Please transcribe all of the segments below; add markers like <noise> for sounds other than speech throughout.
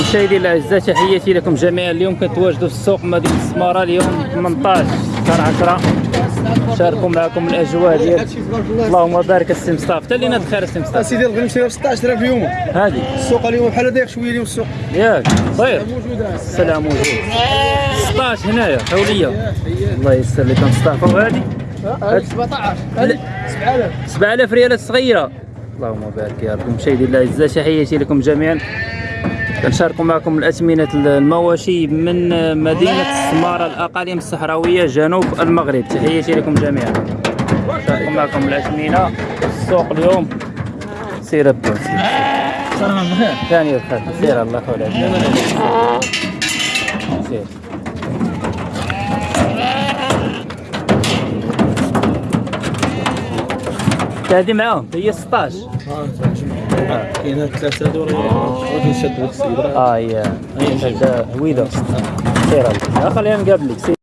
مشاهدي الاعزاء تحياتي لكم جميعا. اليوم كنتواجدوا في السوق مدينة السمارة اليوم 18 شهر 10 شاركوا معكم الأجواء ديال اللهم بارك السي مصطفى. حتى لينا الخير السي مصطفى. سيدي الغنم شرا ب 16000 اليوم. هادي. السوق اليوم بحال ضيق شوية اليوم السوق. ياك. طيب. موجوده السلام موجود. 16 هنايا حولية. الله يسر لك مصطفى. وهادي؟ هذيك 17 هذيك 7000 7000 ريالات صغيره اللهم بارك يا رب. مشاهدي الاعزاء تحياتي لكم جميعا. كنشاركوا معكم الأثمنة المواشي من مدينة السماره الأقاليم الصحراوية جنوب المغرب؟ تحياتي لكم جميعا. نشاركوا معكم الأثمنة السوق اليوم. سير بخير ثاني الخير سير الله يخليك سير. هذه معاهم. هي 16 كاينة ثلاثة دور غادي نشد هذيك السيدة. آه هي. هذا هويدة. سير الله. خلينا نقابلك سير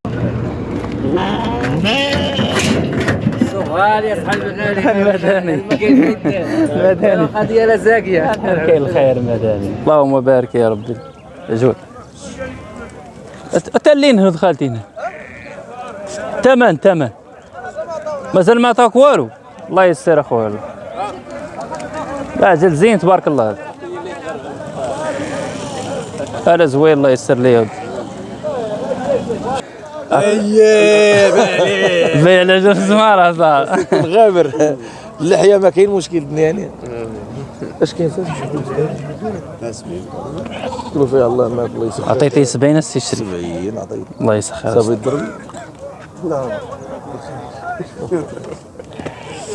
غالي اصحاب الغالي <laughs> مداني مداني مداني قضية زاكية. كاين الخير مداني اللهم بارك يا ربي. جود. تلين هنا دخلت هنا تمن تمن. مازال ما عطاك والو. الله يسر أخويا. لا جل زين تبارك الله. هذا زوين الله يسر لي. ودي اييه بيع على جل زمارة صاحبي غابر اللحية ما كاين مشكل يعني. اش كاين؟ قولوا فيها الله ما الله يسخر عطيتي 70 السي شري 70 عطيت الله يسخر. صافي الضرب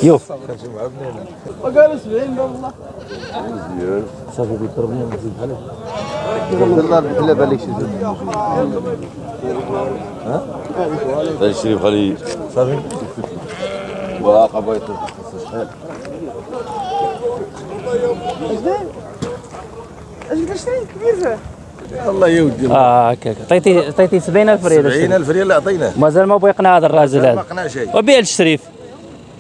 يوف وقالوا 70 والله صافي بيضربني نزيد بحال الله لا بالك شي ها هذا الشريف خليه صافي. واقع بغيت شحال الله يودي. آه هكاك عطيتي عطيتي 70000 ريال الشريف. 70000 ريال اللي عطيناه مازال ما بغى يقنع هذا الراجل ما هذا قنع شيء. وبيع الشريف.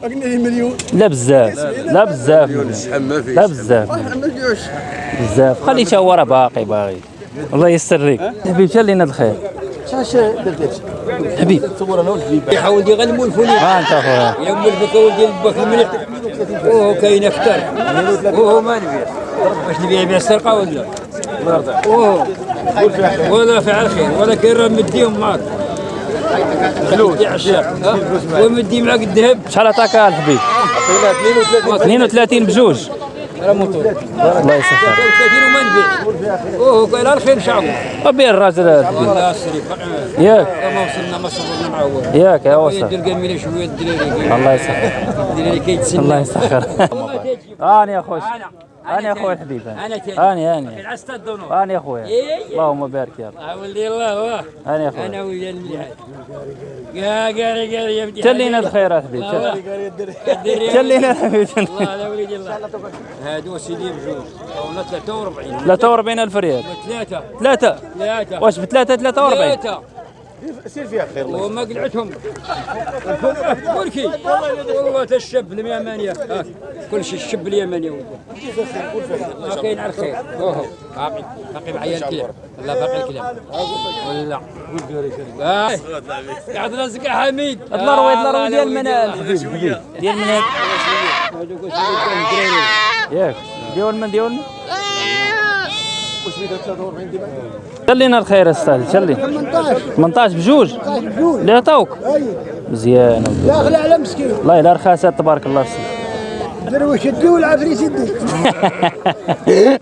قلنا لي مليون. لا بزاف لا بزاف. لا بزاف. بزاف. خليه تا هو راه باقي باغي. الله يستر لك حبيب شال لينا الخير. شاش درت حبيب تصور أنا والحبيب يا ولدي غنمو الفولي ها أنت أخويا. يا ام البك ولدي البك المليح. أوه كاين أكثر. أوه ما نبيع. باش نبيع بيع السرقة ولا؟ أوه. ولا فعل خير ولا كاين راه مديهم معاك فلوس ومدي معاك الذهب شحال عطاك الحبيب عطينا 32 32 بجوج الله يسخر. 30 وما نبيع اوه كاين الخير شعبه وبيع الراجل هذا والله السريف ياك ما وصلنا ما صبرنا هو ياك يا وصل يدير قال شوية الدراري الله يسخر. الدراري كيتسنى الله يسخر هاني يا اخويا أنا هاني يا اخويا الحبيب أنا تاني. هاني هاني العستا الدنور هاني يا اخويا إيه. اللهم بارك يا رب. ولدي الله واه هاني يا أنا اخويا ويا المليحات يا قال قال يا بدي تلينا الخير يا حبيب تل- <laughs> تلينا الحبيب الله لا ولدي الله. هادو سيدي بجوج. ولا 43 43 ألف ريال. ثلاثة. ثلاثة. ثلاثة. واش بثلاثة 43 ثلاثة. سير فيها خير الله. وما قلعتهم. بركي والله تا الشاب اليمانية. كل شيء الشاب اليماني كاين على الخير باقي باقي معايا الكلام. لا باقي الكلام. ولا. آه. قاعد راسك يا حميد. اطلع روي اطلع روي آه، ديال لا حبيب ديال هذوك الدراري. ياك. ديال من ديال من خلينا الخير أستاذ خلي. 18 18 بجوج. اللي عطاوك مزيان. لا اغلى على مسكين. والله الا رخاصات تبارك الله. فيك درويش يدي والعفريت يدي.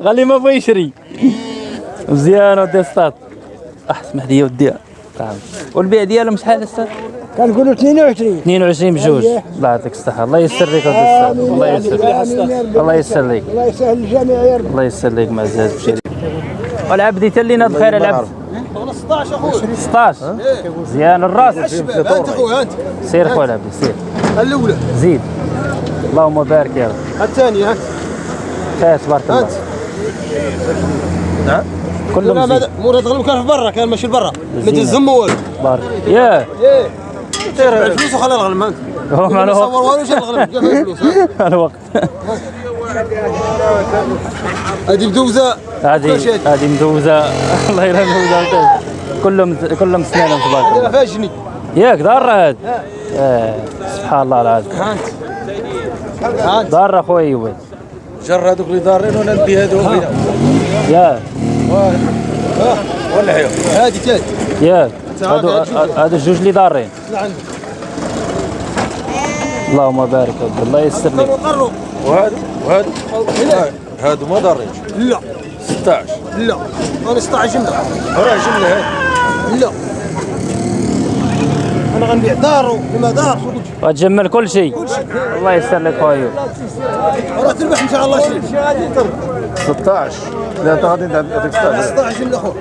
غالي ما بغى يشري مزيان ودي أستاذ. اسمح لي ودي. تعال. والبيع ديالهم شحال أستاذ؟ كنقولوا 22 22 بجوج. الله يعطيك الصحة. الله يسر لك الله يسر لك الله يسر لك الله يسهل الجميع يا رب. الله يسر لك معزاز بشري. والعبد تلينا بخير العبد 16 زيان الراس. انت خويا انت سير خويا العبد سير. الأولى. زيد. اللهم بارك يا رب. الثانية هات. خير تبارك الله. نعم. كلهم زيد تغلب كان في برا كان ماشي لبرا. ما تزم والو بارك. ياه إيه الفلوس وخلي الغنم أنت. هو ما الوقت صور والو جاب الفلوس الوقت <laughs> هذه بدوزه هذه هذه مدوزة. <laughs> الله يلا مدوزه كلهم كلهم سنانهم تبارك الله فاجني. ياك ضار هذا سبحان الله العظيم. ضار اخويا ايوب جر هذوك اللي دارين وننبي هذوك. هنا ياك ولا حيو. هذه ثالث ياك هادو هادو الجوج اللي ضارين اللهم بارك الله. يسر لك وهذا وهذا هادو ما دارين لا. 16 لا. أنا 16 جملة. راه جملة هذه لا. أنا غنبيع دار وما دار وتجمل كل شيء. الله يسر لك خويا. راه تربح إن شاء الله شيء 16 لا أنت غادي هذيك 16 16 جملة اخو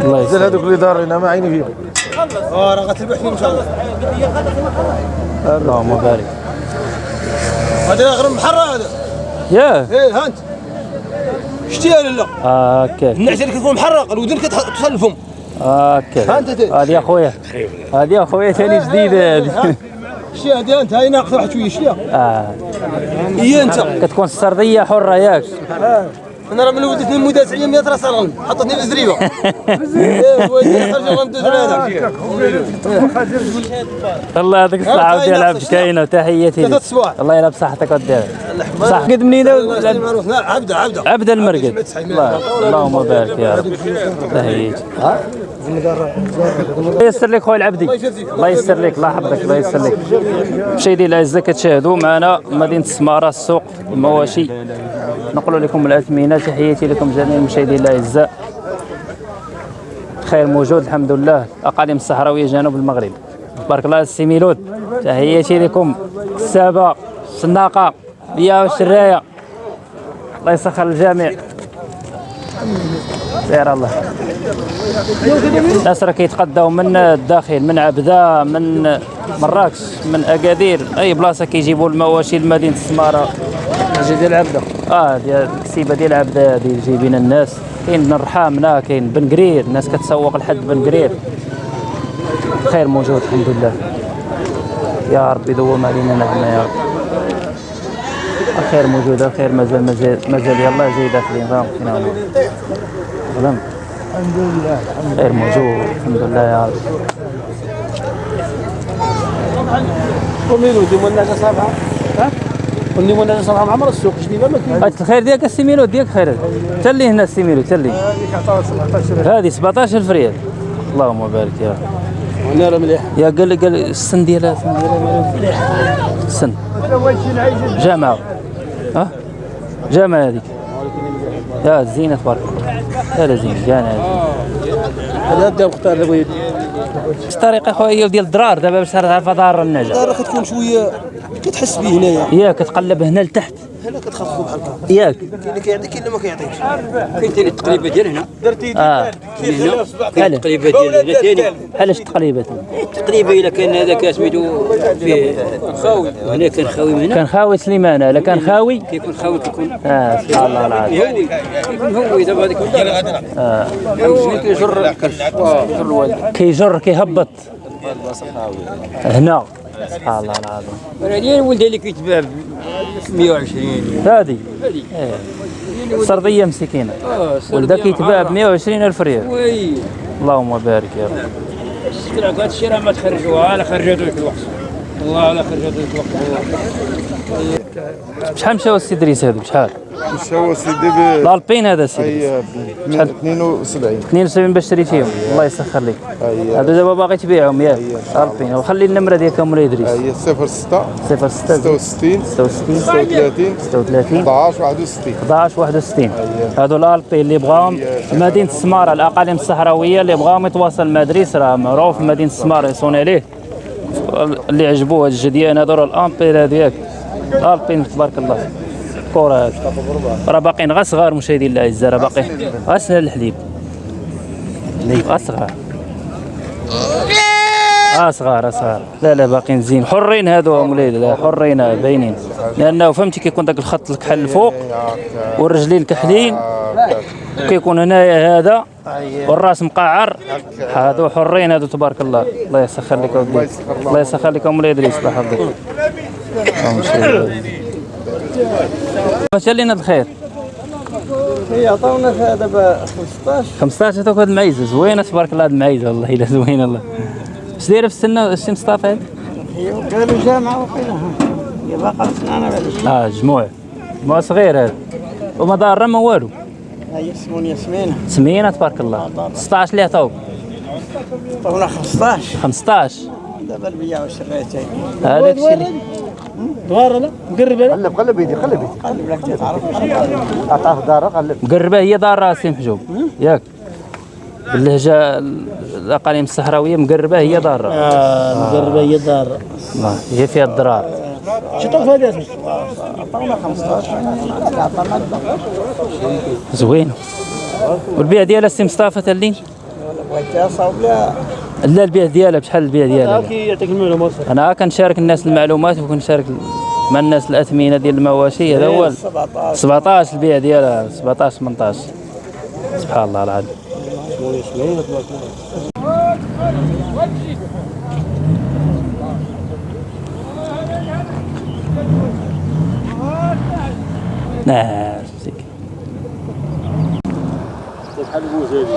الله يسر هذوك اللي دارين ما عيني فيهم. آه راه غتربح فيه إن شاء الله. اللهم بارك. هذا غير محرة هذا. ياه إيه ها أنت. شتيها لا هكا النعجه اللي كتكون محرقه الودن كتوصل للفم تي. هذه يا خويا. هذه يا خويا ثاني جديدة هذه. شتيها هذه أنت هاي ناقصة واحد شوية شتيها آه. هي أنت. كتكون السرديه حرة ياك. أنا راه من ولدتني مدافعيه 100 راس غنم حطتني في الزريبة. <laughs> هذا الله يعطيك نفس عبد الشيء. كاينة وتحياتي لك. الله يلعب صحتك ودير صح قد منين عبده عبده. عبد المرقد. الله اللهم بارك يا رب. تحياتي. الله يسر لك خويا العبدي. الله يسر لك الله يحفظك الله يسر لك. مشاهدي الاعزاء كتشاهدوا معنا مدينة السماره السوق المواشي. نقول لكم الأثمنة تحياتي لكم جميع المشاهدين الأعزاء. خير موجود الحمد لله. أقاليم الصحراوية جنوب المغرب. بارك الله السي ميلود. تحياتي لكم. السابه السناقه بيا والشرايه الله يسخر الجميع. سير الله. الناس راه كيتقداو من الداخل من عبدة من مراكش من اكادير أي بلاصة كيجيبوا المواشي لمدينه السمارة. أجي ديال عبده آه ديال الكسيبه ديال عبده هذه جايبين الناس. كاين من رحامنة كاين بن جرير. الناس كتسوق لحد بن جرير. خير موجود الحمد لله. يا ربي دوم علينا نعمة يا رب. الخير موجود الخير مازال مازال مازال. يلا جاي داخلين فاهم فينا ظلم. الحمد لله خير موجود الحمد لله يا رب. وميلو ديما الناس صافحة. ها واللي صافحه مع عمر السوق جديده ما كاين. الخير ديالك السيميلو ديالك خير. تلي هنا السيميلو تلي هذه 17000 ريال. اللهم بارك يا وأنا راه مليح. يا قال قال السن ديالها السن ديالها مالو السن. جامعة. ها؟ جامعة هذيك. يا زينة تبارك الله. لا زين جانا هذا بدا مختار بغيت الطريقة خويا ديال الدرار دابا باش تعرف دار النجا. راه كتكون شوية كتحس به هنايا. ياك كتقلب هنا لتحت. هنا كتخفضوا بحال هكا ياك كاين اللي كيعطيك كاين اللي ما كيعطيكش كاين ثاني التقليبه ديال هنا آه. هنا؟ كاين التقليبه ديال هنا. ثاني علاش تقليبات تقريبا؟ الا كان هذاك سميتو فيه خاوي هنا كان خاوي من هنا؟ كان خاوي سليمانة لا كان خاوي. كيكون خاوي كيكون آه سبحان الله العظيم. هوي كيكون هوي دابا هذيك آه. شنو كيجر الكرش كيجر كيهبط. هنا. سبحان الله العظيم. ديال الولد اللي كيتباع ب 120 هذه هذه سرديه مسكينة. آه ولدا كيتباع ب 120 ألف ريال. وي. اللهم بارك يا رب. السكرة هذا الشيء راه ما تخرجوها أنا خرجته لك أنا خرجته لك الوقت. شحال مشاو السي دريس هذو شحال؟ هو سيدي ب الالبين هذا دريس. اي 72 72 باش تشري فيهم الله يسخر لك. هذو دابا باغي تبيعهم ياك. الالبين وخلي النمرة ديالك مولاي ادريس أي 06 06 66 66 36 36 11 61 11 61 هادو الالبي اللي بغاهم. مدينة السمارة الأقاليم الصحراوية اللي بغاهم يتواصل مع دريس راه معروف. مدينة السمارة يصون عليه. اللي عجبوه هاد الجديان هادو راه الامبير هذاك الالبين تبارك الله. كورة هاد. راه باقيين غير صغار مشاهدين الأعزاء راه باقيين غير سنة الحليب. غير صغار. آه صغار آه صغار. لا لا باقيين زين حرين هادو مولاي لا حرين آه، باينين. لأنه فهمتي كيكون داك الخط الكحل الفوق والرجلين كحلين كيكون هنايا هذا والراس مقعر. هادو حرين هادو تبارك الله. الله يسخر لك ودي الله يسخر لك مولاي إدريس الله يحفظك باش لينا الخير؟ هي عطاونا دابا 15 15 توك هاد المعيزة زوينة تبارك الله هاد المعيزة والله إلا زوينة الله. اش دايرة في السنة السي مصطفى هاد؟ هي قالوا جامعة وقيلها. هي باقا سنانة بعد شوي. آه جموع. جموع صغير هذا وما ضارة ما والو. هي سمون ياسمين. سمينه تبارك الله. 16 اللي عطاوك عطاونا 15 15 دابا البيع وشريتين. هذاك الشيء دوار لا مقرب لا قلب قلب يدي قلب يدي. قلب لك تعرف عطاه دارة قلب. مقربه هي دار راسي محجوب. ياك. باللهجة الأقاليم الصحراوية مقربة هي دار مقربة هي دار هي فيها الضرار شطوف هذا اسمه عطاونا 15 عطانا الباقي زوين. والبيع ديالها السي مصطفى تالين بغيتها صاوب لها لا البيع ديالها بشحال البيع ديالها؟ هاكي يعطيك المعلومات أنا كنشارك الناس المعلومات وكنشارك مع الناس الأثمنة ديال المواشي. هذا هو 17 17 البيع ديالها 17 18 سبحان الله العظيم. نعم زيك.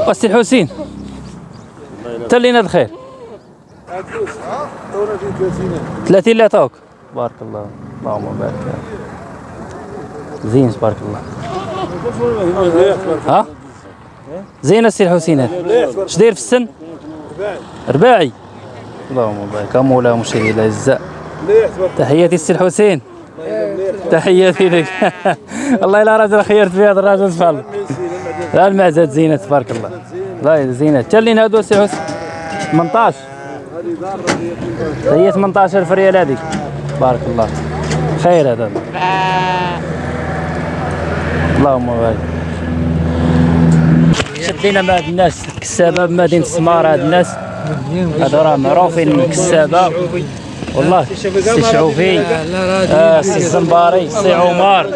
وسي الحسين تلينا الخير. 30 اللي عطاوك بارك الله اللهم بارك. زين تبارك الله. ها؟ زين السي الحسين هذا اش داير في السن؟ رباعي. اللهم بارك. مولا مشيري الاعزاء تحياتي السي الحسين تحياتي لك. <laughs> والله الا راجل خيرت في هذا الراجل سبحان لا المعزات زينة تبارك الله. لا زينة. تلين هادو السي حسين 18 هي 18000 ريال هذيك. بارك الله. خير هذا. اللهم بارك. شدينا مع هاد الناس الكسابه بمدينه السمار هاد الناس. هادو راه معروفين الكسابه والله. سي شعوفي. آه سي الزنباري سي عمر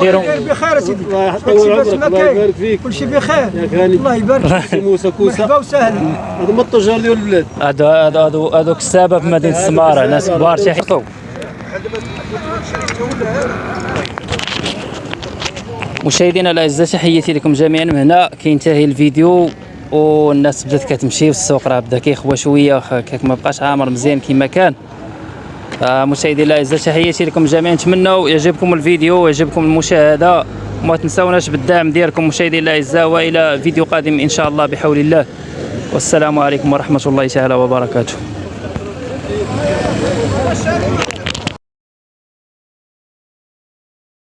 ديروا بخير سيدي. الله يبارك فيك. كل شيء بخير. الله يبارك <laughs> فيك. موسى كوسة. مرحبا وسهلا. هذا من التجار ديال البلاد. هادو هادو هادو كسابه في مدينة السمارة. ناس كبار شيحطوا مشاهدينا الأعزاء تحياتي لكم جميعا من هنا. كينتهي الفيديو. والناس بدات كتمشي والسوق راه بدا كيخوى شوية ما بقاش عامر مزيان كما كان. آه، مشاهدينا الاعزاء تحياتي لكم جميعا نتمنوا يعجبكم الفيديو ويعجبكم المشاهدة. وما تنساوناش بالدعم ديالكم مشاهدينا الاعزاء وإلى فيديو قادم إن شاء الله بحول الله. والسلام عليكم ورحمة الله تعالى وبركاته.